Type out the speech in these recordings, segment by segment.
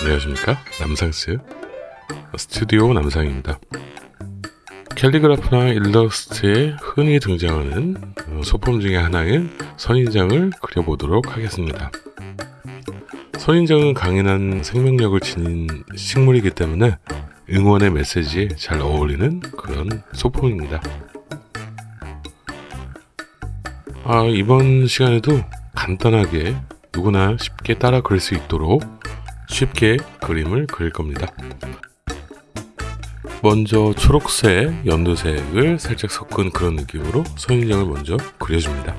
안녕하십니까? 남상스 스튜디오 남상입니다. 캘리그라프나 일러스트에 흔히 등장하는 어, 소품 중의 하나인 선인장을 그려보도록 하겠습니다. 선인장은 강인한 생명력을 지닌 식물이기 때문에 응원의 메시지에 잘 어울리는 그런 소품입니다. 아, 이번 시간에도 간단하게 누구나 쉽게 따라 그릴 수 있도록 쉽게 그림을 그릴 겁니다. 먼저 초록색, 연두색을 살짝 섞은 그런 느낌으로 선인장을 먼저 그려줍니다.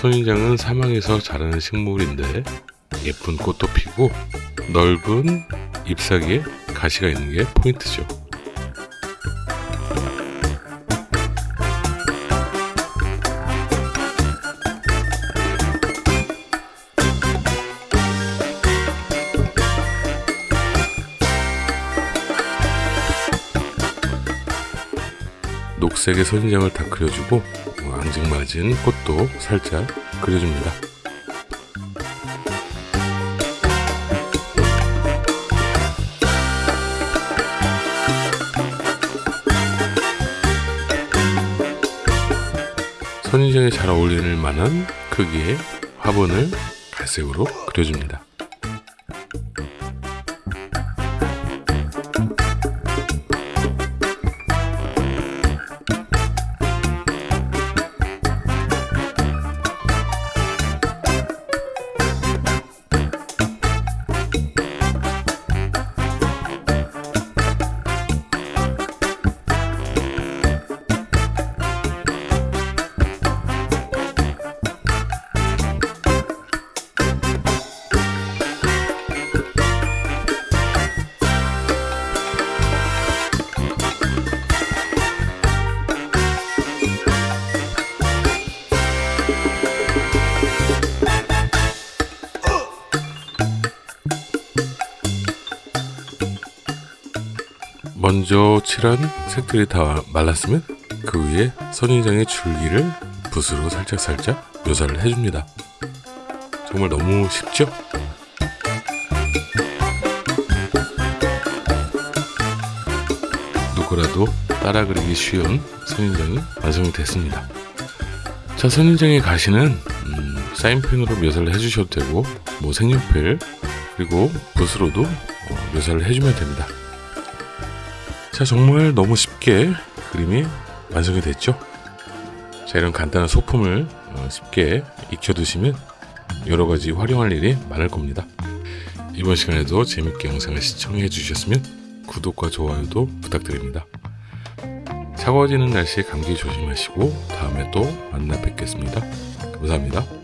선인장은 사막에서 자라는 식물인데 예쁜 꽃도 피고 넓은 잎사귀에 가시가 있는 게 포인트죠. 녹색의 선인장을 다 그려주고 어, 앙증맞은 꽃도 살짝 그려줍니다. 선인장에 잘 어울리는 만한 크기의 화분을 갈색으로 그려줍니다. 먼저 칠한 색들이 다 말랐으면 그 위에 선인장의 줄기를 붓으로 살짝살짝 묘사를 해줍니다. 정말 너무 쉽죠? 누구라도 따라 그리기 쉬운 선인장이 완성이 됐습니다. 자, 선인장의 가시는 음, 사인펜으로 묘사를 해주셔도 되고 뭐 색연필 그리고 붓으로도 어, 묘사를 해주면 됩니다. 자 정말 너무 쉽게 그림이 완성이 됐죠? 자 이런 간단한 소품을 어, 쉽게 익혀두시면 여러가지 활용할 일이 많을 겁니다. 이번 시간에도 재밌게 영상을 시청해 주셨으면 구독과 좋아요도 부탁드립니다. 차가워지는 날씨에 감기 조심하시고 다음에 또 만나 뵙겠습니다. 감사합니다